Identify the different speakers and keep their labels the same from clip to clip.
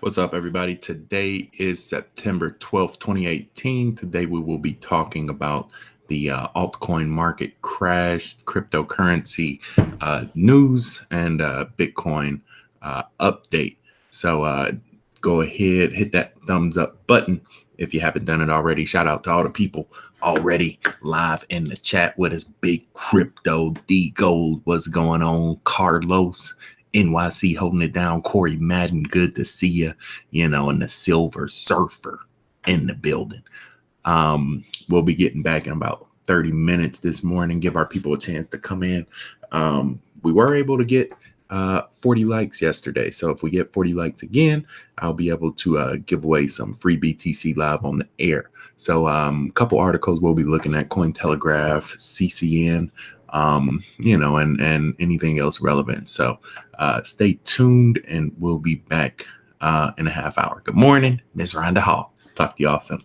Speaker 1: What's up, everybody? Today is September 12th, 2018. Today we will be talking about the uh, altcoin market crash, cryptocurrency uh, news, and uh, Bitcoin uh, update. So uh, go ahead, hit that thumbs up button if you haven't done it already. Shout out to all the people already live in the chat with us. Big Crypto, D Gold, what's going on? Carlos, NYC holding it down. Corey Madden, good to see you. You know, and the Silver Surfer in the building. Um, we'll be getting back in about 30 minutes this morning. Give our people a chance to come in. Um, we were able to get uh, 40 likes yesterday. So if we get 40 likes again, I'll be able to uh, give away some free BTC live on the air. So um, a couple articles we'll be looking at Cointelegraph, CCN, um, you know, and and anything else relevant. So uh, stay tuned, and we'll be back uh, in a half hour. Good morning, Ms. Rhonda Hall. Talk to you all soon.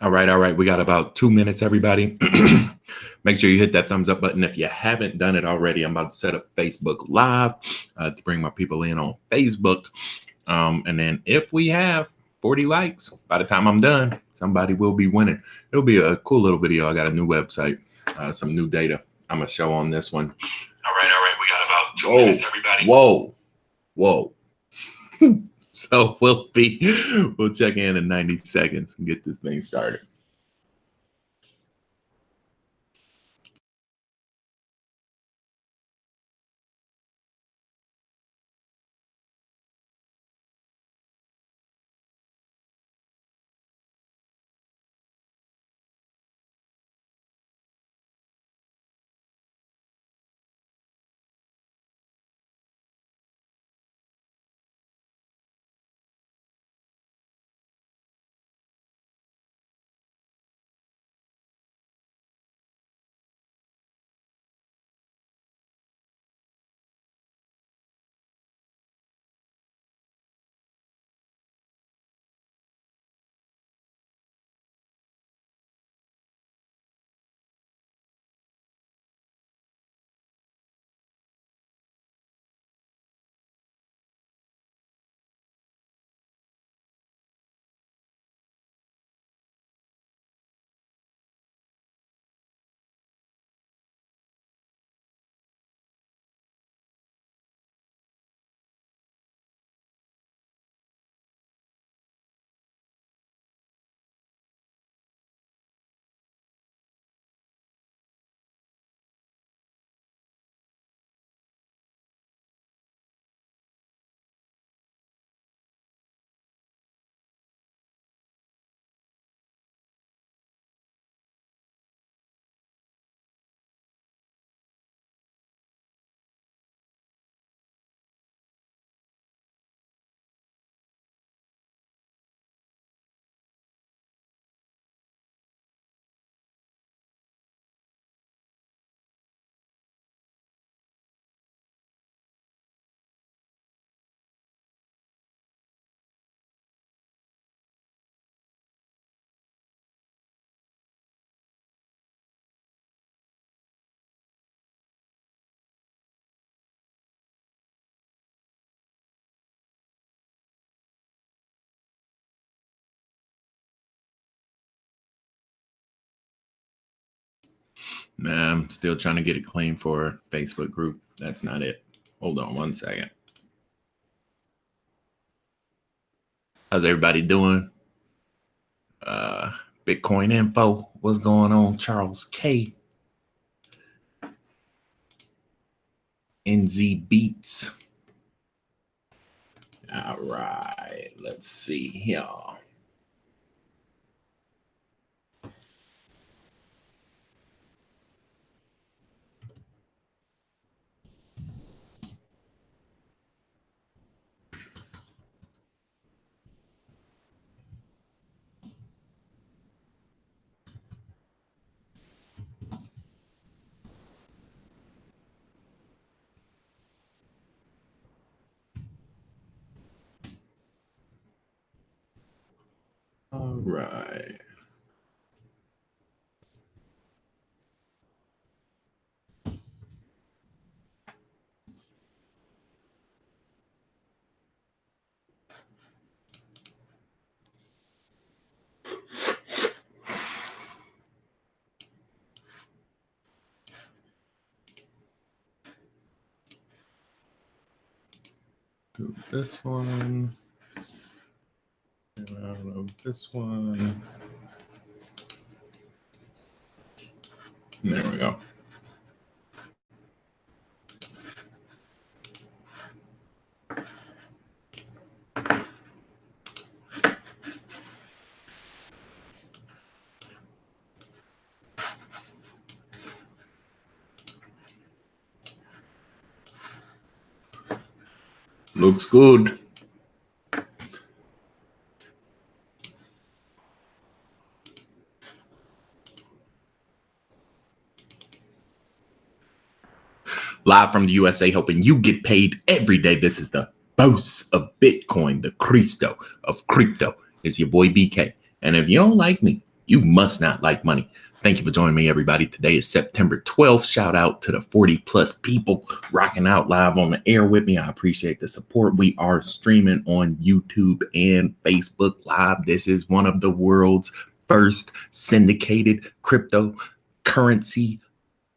Speaker 1: All right, all right. We got about two minutes, everybody. Make sure you hit that thumbs up button if you haven't done it already. I'm about to set up Facebook Live uh, to bring my people in on Facebook. Um, and then if we have 40 likes by the time I'm done, somebody will be winning. It'll be a cool little video. I got a new website, uh, some new data I'm going to show on this one. All right, all right. We got about two minutes, everybody. Whoa, whoa. So we'll be we'll check in in 90 seconds and get this thing started. Nah, I'm still trying to get a claim for Facebook group. That's not it. Hold on one second. How's everybody doing? Uh, Bitcoin info. What's going on? Charles K. NZ Beats. All right, let's see here. All right. Do this one. Get out of this one. There we go. Looks good. Live from the USA, helping you get paid every day. This is the boss of Bitcoin, the Cristo of crypto. It's your boy BK. And if you don't like me, You must not like money. Thank you for joining me, everybody. Today is September 12th. Shout out to the 40 plus people rocking out live on the air with me. I appreciate the support. We are streaming on YouTube and Facebook Live. This is one of the world's first syndicated cryptocurrency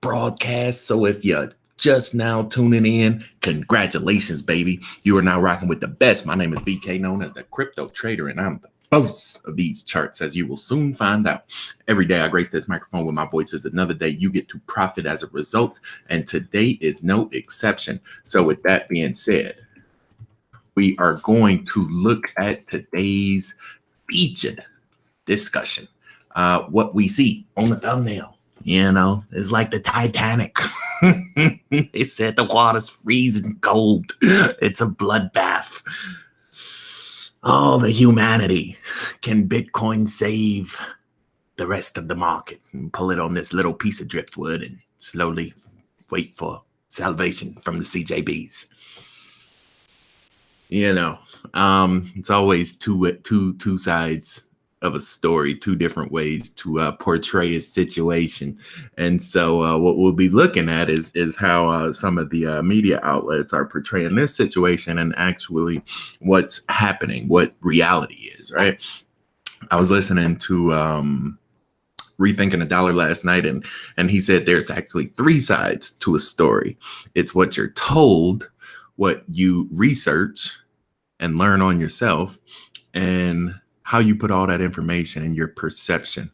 Speaker 1: broadcasts. So if you're just now tuning in, congratulations, baby. You are now rocking with the best. My name is BK, known as the Crypto Trader, and I'm the boast of these charts, as you will soon find out. Every day I grace this microphone with my voice is another day you get to profit as a result, and today is no exception. So, with that being said, we are going to look at today's featured discussion. Uh, what we see on the thumbnail, you know, is like the Titanic. they said the water's freezing cold. It's a bloodbath. All the humanity. Can Bitcoin save the rest of the market? And pull it on this little piece of driftwood and slowly wait for salvation from the CJBs. You know, um, it's always two two two sides of a story, two different ways to uh, portray a situation. And so, uh, what we'll be looking at is is how uh, some of the uh, media outlets are portraying this situation and actually what's happening, what reality is. Right. I was listening to um, rethinking a dollar last night, and and he said there's actually three sides to a story. It's what you're told, what you research and learn on yourself, and how you put all that information and your perception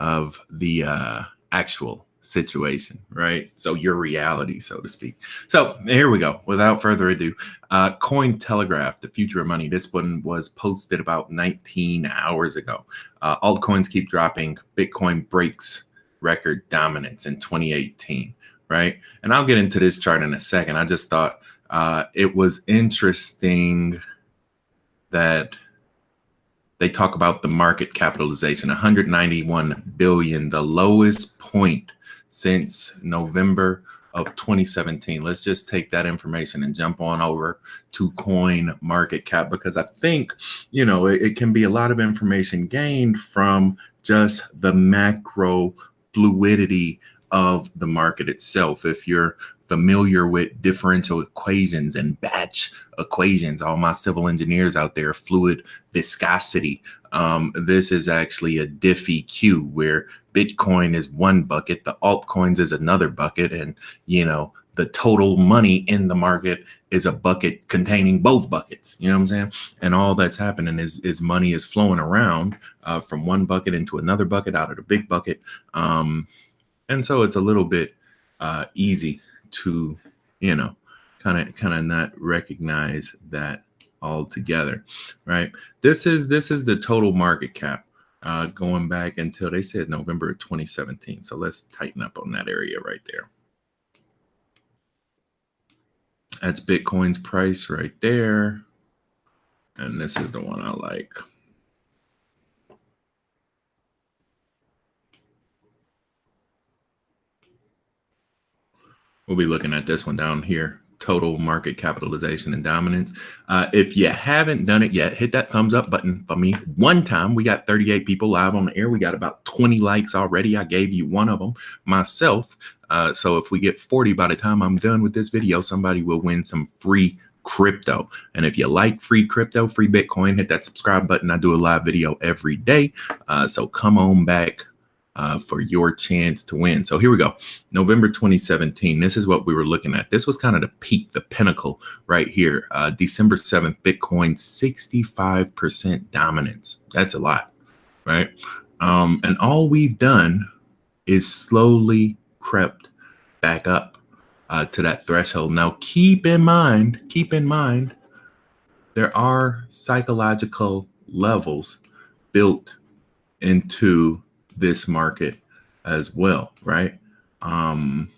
Speaker 1: of the uh, actual situation, right? So your reality, so to speak. So here we go. Without further ado, uh, Cointelegraph, the future of money. This one was posted about 19 hours ago. Uh, altcoins keep dropping. Bitcoin breaks record dominance in 2018, right? And I'll get into this chart in a second. I just thought uh, it was interesting that they talk about the market capitalization 191 billion the lowest point since november of 2017 let's just take that information and jump on over to CoinMarketCap because i think you know it, it can be a lot of information gained from just the macro fluidity of the market itself. If you're familiar with differential equations and batch equations. All my civil engineers out there, fluid viscosity. Um, this is actually a DiffEq where Bitcoin is one bucket, the altcoins is another bucket, and you know the total money in the market is a bucket containing both buckets. You know what I'm saying? And all that's happening is is money is flowing around uh, from one bucket into another bucket out of the big bucket. Um, and so it's a little bit uh, easy to, you know, kind of kind of not recognize that altogether, right? This is this is the total market cap uh, going back until they said November 2017. So let's tighten up on that area right there. That's Bitcoin's price right there. And this is the one I like. We'll be looking at this one down here total market capitalization and dominance. Uh, if you haven't done it yet, hit that thumbs up button for me. One time we got 38 people live on the air. We got about 20 likes already. I gave you one of them myself. Uh, so if we get 40 by the time I'm done with this video, somebody will win some free crypto. And if you like free crypto, free Bitcoin, hit that subscribe button. I do a live video every day. Uh, so come on back uh, for your chance to win. So here we go. November 2017. This is what we were looking at. This was kind of the peak, the pinnacle right here. Uh, December 7th, Bitcoin 65% dominance. That's a lot, right? Um, and all we've done is slowly crept back up uh, to that threshold. Now, keep in mind, keep in mind, there are psychological levels built into this market as well, right? Um,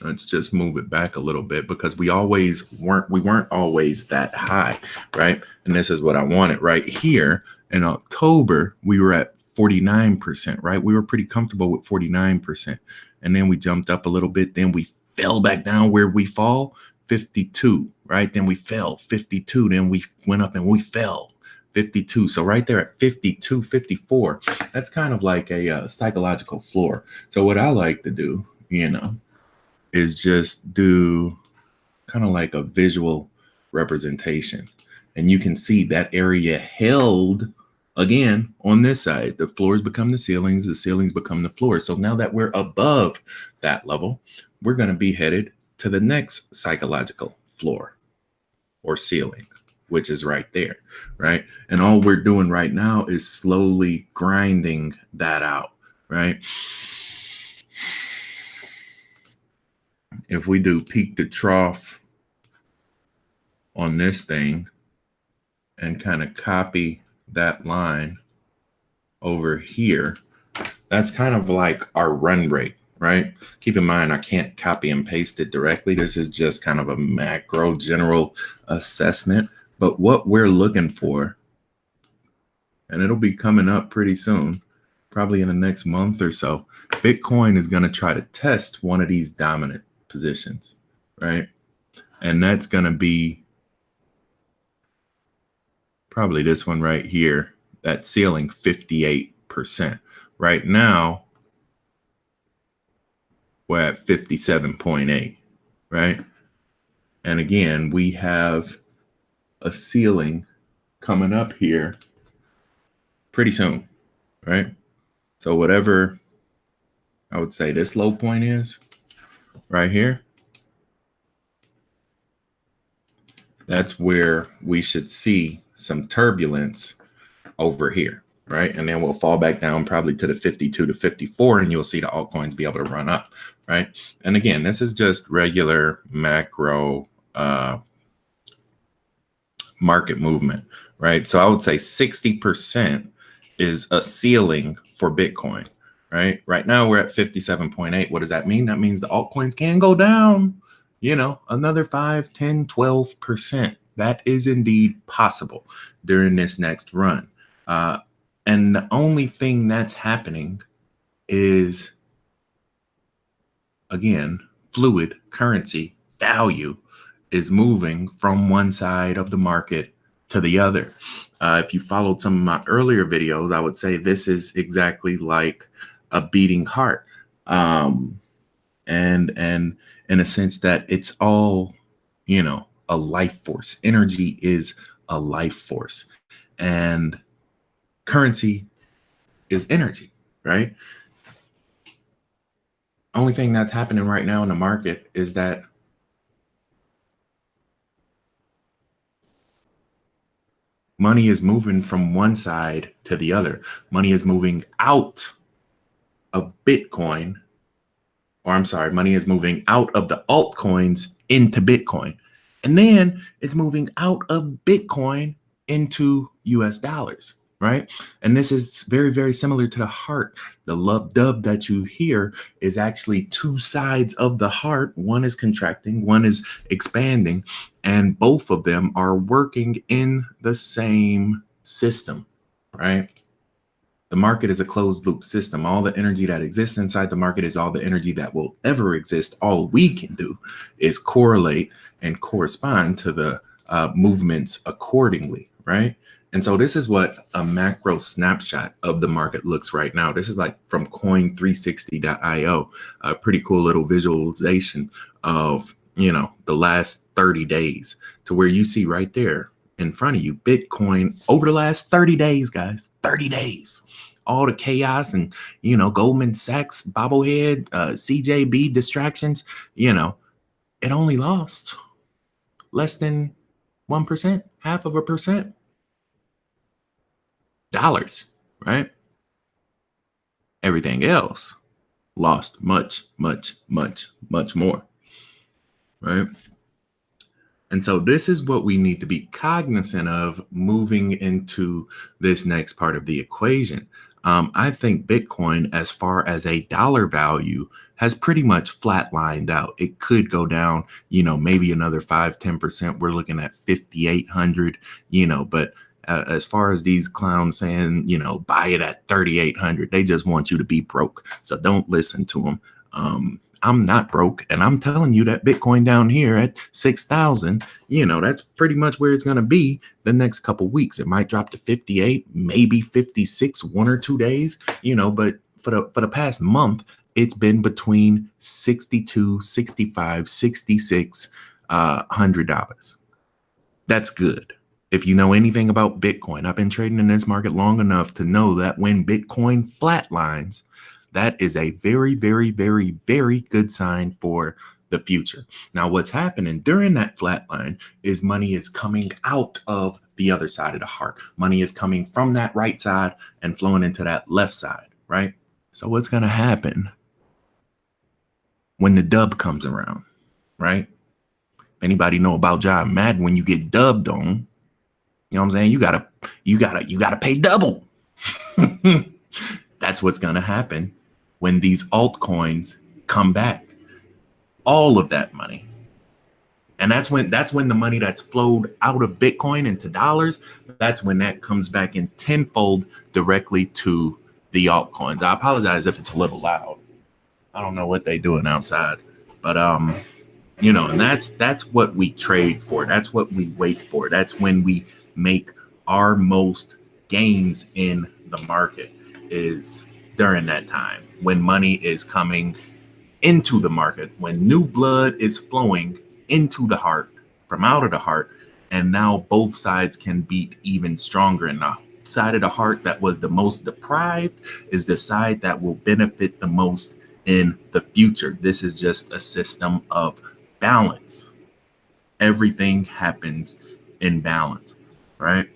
Speaker 1: let's just move it back a little bit because we always weren't we weren't always that high, right? And this is what I wanted right here in October. We were at 49%, right? We were pretty comfortable with 49%. And then we jumped up a little bit. Then we fell back down where we fall 52, right? Then we fell 52. Then we went up and we fell 52. So right there at 52, 54, that's kind of like a uh, psychological floor. So what I like to do, you know, is just do kind of like a visual representation. And you can see that area held again on this side. The floors become the ceilings, the ceilings become the floors. So now that we're above that level, we're going to be headed to the next psychological floor or ceiling, which is right there, right? And all we're doing right now is slowly grinding that out, right? If we do peak to trough on this thing and kind of copy that line over here, that's kind of like our run rate, right? Keep in mind, I can't copy and paste it directly. This is just kind of a macro general assessment. But what we're looking for, and it'll be coming up pretty soon, probably in the next month or so, Bitcoin is going to try to test one of these dominant positions, right? And that's going to be probably this one right here, that ceiling 58%. Right now, we're at 57.8, right? And again, we have a ceiling coming up here pretty soon, right? So whatever I would say this low point is right here, that's where we should see some turbulence over here, right? And then we'll fall back down probably to the 52 to 54, and you'll see the altcoins be able to run up, right? And again, this is just regular macro uh, market movement, right? So I would say 60% is a ceiling for Bitcoin, right? Right now we're at 57.8. What does that mean? That means the altcoins can go down, you know, another 5, 10, 12%. That is indeed possible during this next run. Uh, and the only thing that's happening is, again, fluid currency value is moving from one side of the market to the other. Uh, if you followed some of my earlier videos, I would say this is exactly like a beating heart. Um, and, and in a sense that it's all, you know, a life force. Energy is a life force. And currency is energy, right? Only thing that's happening right now in the market is that money is moving from one side to the other. Money is moving out of Bitcoin, or I'm sorry, money is moving out of the altcoins into Bitcoin. And then it's moving out of Bitcoin into US dollars, right? And this is very, very similar to the heart. The lub dub that you hear is actually two sides of the heart. One is contracting, one is expanding, and both of them are working in the same system, right? The market is a closed loop system. All the energy that exists inside the market is all the energy that will ever exist. All we can do is correlate and correspond to the uh, movements accordingly, right? And so this is what a macro snapshot of the market looks right now. This is like from coin360.io, a pretty cool little visualization of, you know, the last 30 days to where you see right there in front of you, Bitcoin over the last 30 days, guys, 30 days, all the chaos and, you know, Goldman Sachs, bobblehead, uh, CJB distractions, you know, it only lost less than 1%, half of a percent. Dollars, right? Everything else lost much, much, much, much more, right? And so this is what we need to be cognizant of moving into this next part of the equation. Um, I think Bitcoin, as far as a dollar value, has pretty much flatlined out. It could go down, you know, maybe another 5, 10%. We're looking at 5,800, you know, but uh, as far as these clowns saying, you know, buy it at 3,800, they just want you to be broke. So don't listen to them. Um, I'm not broke. And I'm telling you that Bitcoin down here at 6,000, you know, that's pretty much where it's going to be the next couple weeks. It might drop to 58, maybe 56, one or two days, you know, but for the, for the past month, it's been between 62, 65, 66, uh, $100. That's good. If you know anything about Bitcoin, I've been trading in this market long enough to know that when Bitcoin flatlines, that is a very, very, very, very good sign for the future. Now, what's happening during that flatline is money is coming out of the other side of the heart. Money is coming from that right side and flowing into that left side, right? So what's going to happen when the dub comes around, right? Anybody know about John Madden when you get dubbed on, you know what I'm saying? You gotta, you gotta, you gotta pay double. That's what's gonna happen when these altcoins come back. All of that money. And that's when that's when the money that's flowed out of Bitcoin into dollars, that's when that comes back in tenfold directly to the altcoins. I apologize if it's a little loud. I don't know what they doing outside, but um, you know, and that's that's what we trade for. That's what we wait for. That's when we make our most gains in the market is during that time when money is coming into the market, when new blood is flowing into the heart from out of the heart, and now both sides can beat even stronger. And the side of the heart that was the most deprived is the side that will benefit the most in the future. This is just a system of balance. Everything happens in balance, right?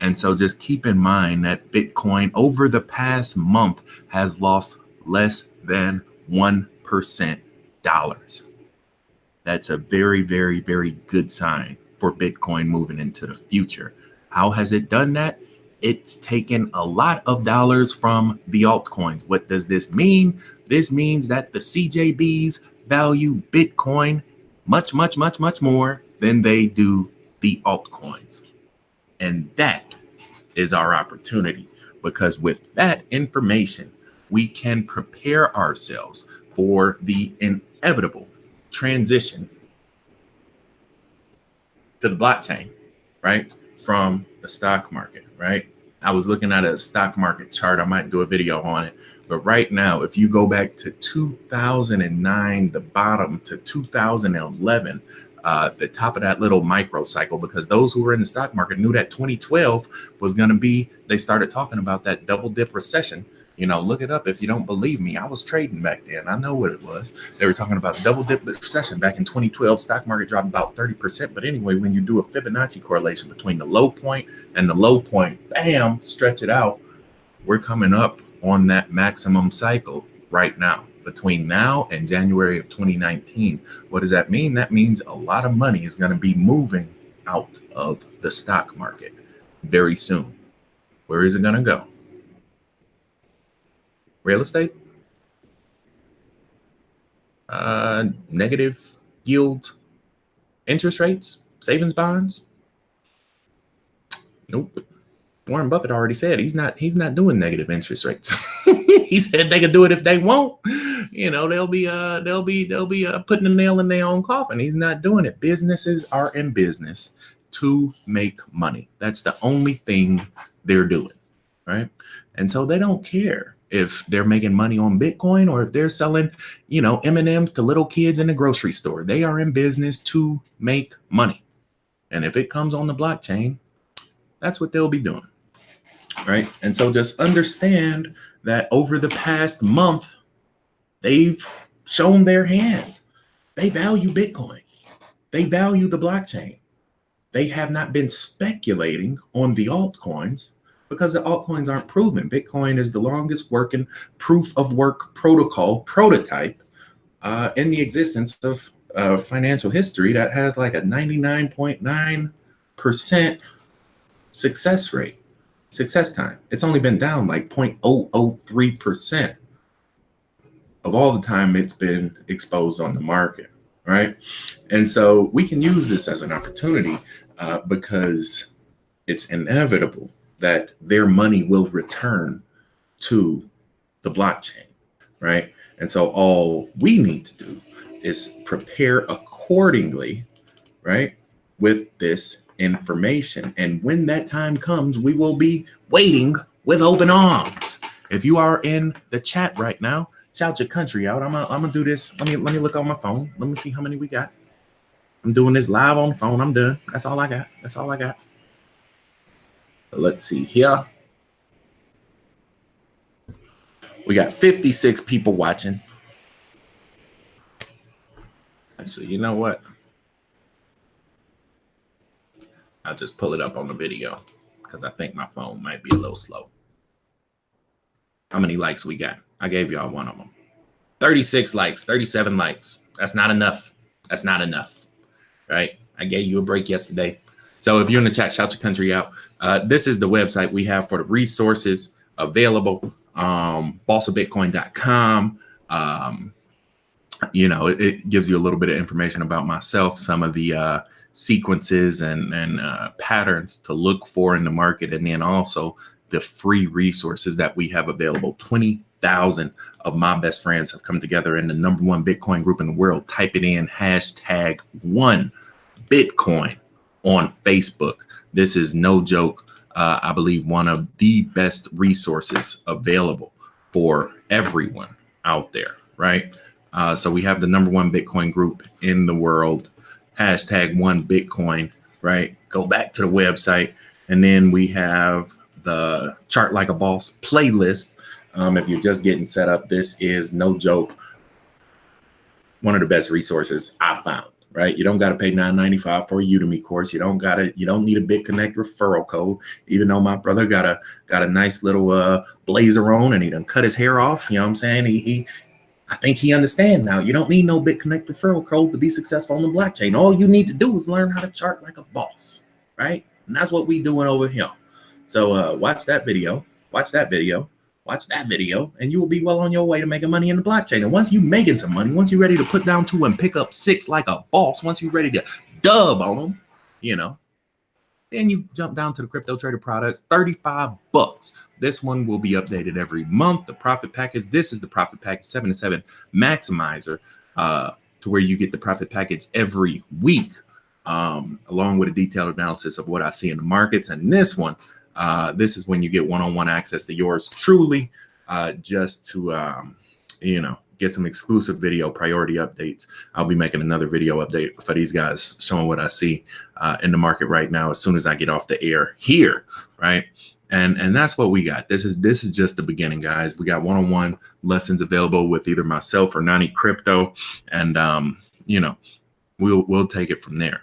Speaker 1: And so just keep in mind that Bitcoin over the past month has lost less than 1% dollars. That's a very, very, very good sign for Bitcoin moving into the future. How has it done that? It's taken a lot of dollars from the altcoins. What does this mean? This means that the CJBs value Bitcoin much, much, much, much more than they do the altcoins. And that is our opportunity because with that information, we can prepare ourselves for the inevitable transition to the blockchain, right? From the stock market, right? I was looking at a stock market chart. I might do a video on it. But right now, if you go back to 2009, the bottom to 2011, uh, the top of that little micro cycle because those who were in the stock market knew that 2012 was going to be, they started talking about that double dip recession. You know, look it up if you don't believe me. I was trading back then. I know what it was. They were talking about double dip recession back in 2012. Stock market dropped about 30%. But anyway, when you do a Fibonacci correlation between the low point and the low point, bam, stretch it out. We're coming up on that maximum cycle right now between now and January of 2019. What does that mean? That means a lot of money is going to be moving out of the stock market very soon. Where is it going to go? Real estate? Uh, negative yield interest rates? Savings bonds? Nope. Warren Buffett already said he's not he's not doing negative interest rates. he said they can do it if they want. You know, they'll be uh they'll be they'll be uh, putting a nail in their own coffin. He's not doing it. Businesses are in business to make money. That's the only thing they're doing, right? And so they don't care if they're making money on Bitcoin or if they're selling, you know, M&Ms to little kids in the grocery store. They are in business to make money. And if it comes on the blockchain, that's what they'll be doing. Right? And so just understand that over the past month, they've shown their hand. They value Bitcoin. They value the blockchain. They have not been speculating on the altcoins because the altcoins aren't proven. Bitcoin is the longest working proof of work protocol prototype uh, in the existence of uh, financial history that has like a 99.9% success rate success time. It's only been down like 0.003% of all the time it's been exposed on the market, right? And so we can use this as an opportunity uh, because it's inevitable that their money will return to the blockchain, right? And so all we need to do is prepare accordingly, right? With this information. And when that time comes, we will be waiting with open arms. If you are in the chat right now, shout your country out. I'm gonna, I'm gonna do this. Let me let me look on my phone. Let me see how many we got. I'm doing this live on the phone. I'm done. That's all I got. That's all I got. Let's see here. We got 56 people watching. Actually, you know what? I'll just pull it up on the video because I think my phone might be a little slow. How many likes we got? I gave y'all one of them. 36 likes, 37 likes. That's not enough. That's not enough, right? I gave you a break yesterday. So if you're in the chat, shout your country out. Uh, this is the website we have for the resources available. Um, bossofbitcoin.com. Um, you know, it, it, gives you a little bit of information about myself, some of the uh, sequences and, and uh, patterns to look for in the market, and then also the free resources that we have available. 20,000 of my best friends have come together in the number one Bitcoin group in the world. Type it in hashtag one Bitcoin on Facebook. This is no joke. Uh, I believe one of the best resources available for everyone out there, right? Uh, so we have the number one Bitcoin group in the world, hashtag one Bitcoin, right? Go back to the website. And then we have the Chart Like a Boss playlist. Um, if you're just getting set up, this is no joke. One of the best resources I found right? You don't got to pay 9.95 for a Udemy course. You don't got to, you don't need a BitConnect referral code, even though my brother got a, got a nice little uh, blazer on and he done cut his hair off. You know what I'm saying? He, he, I think he understand now. You don't need no BitConnect referral code to be successful on the blockchain. All you need to do is learn how to chart like a boss, right? And that's what we doing over here. So uh, watch that video, watch that video, watch that video and you will be well on your way to making money in the blockchain. And once you're making some money, once you're ready to put down two and pick up six like a boss, once you're ready to dub on them, you know, then you jump down to the crypto trader products, 35 bucks. This one will be updated every month. The profit package, this is the profit package seven to seven maximizer, uh, to where you get the profit package every week, um, along with a detailed analysis of what I see in the markets. And this one, uh, this is when you get one-on-one access to yours truly, uh, just to um, you know get some exclusive video priority updates. I'll be making another video update for these guys, showing what I see uh, in the market right now as soon as I get off the air here, right? And and that's what we got. This is this is just the beginning, guys. We got one-on-one lessons available with either myself or Nani Crypto, and um, you know, we'll we'll take it from there.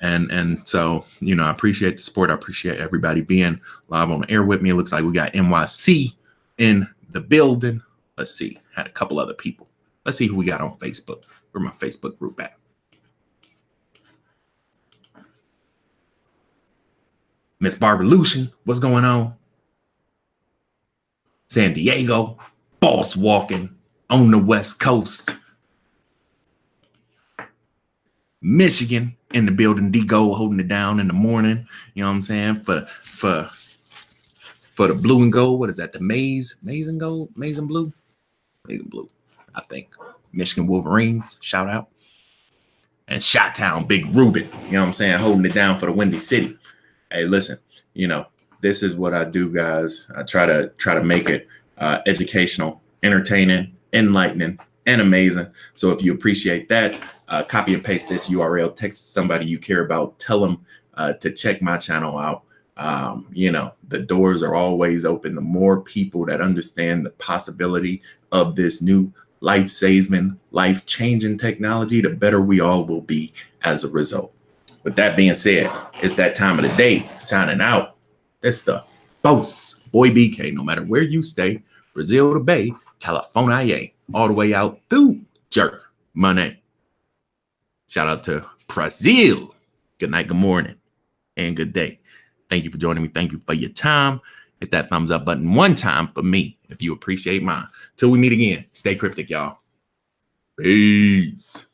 Speaker 1: And and so, you know, I appreciate the support. I appreciate everybody being live on air with me. It looks like we got NYC in the building. Let's see. Had a couple other people. Let's see who we got on Facebook. Where my Facebook group at? Miss Barbara Lucian, what's going on? San Diego, boss walking on the West Coast. Michigan in the building, D Go holding it down in the morning. You know what I'm saying? For for for the blue and gold. What is that? The maize, maize and gold, maize and blue, maize and blue. I think Michigan Wolverines. Shout out. And Shot Town, Big Ruben. You know what I'm saying? Holding it down for the Windy City. Hey, listen. You know this is what I do, guys. I try to try to make it uh, educational, entertaining, enlightening, and amazing. So if you appreciate that, uh, copy and paste this URL, text somebody you care about, tell them uh, to check my channel out. Um, you know, the doors are always open. The more people that understand the possibility of this new life saving, life changing technology, the better we all will be as a result. With that being said, it's that time of the day. Signing out. It's the boss, boy BK. No matter where you stay, Brazil to Bay, California, all the way out through jerk money. Shout out to Brazil. Good night, good morning, and good day. Thank you for joining me. Thank you for your time. Hit that thumbs up button one time for me if you appreciate mine. Till we meet again, stay cryptic, y'all. Peace.